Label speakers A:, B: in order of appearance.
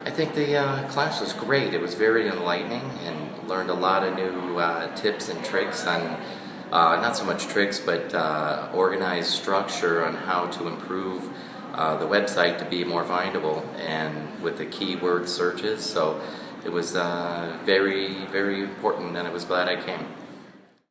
A: I think the uh, class was great. It was very enlightening and learned a lot of new uh, tips and tricks on, uh, not so much tricks, but uh, organized structure on how to improve uh, the website to be more findable and with the keyword searches. So it was uh, very, very important and I was glad I came.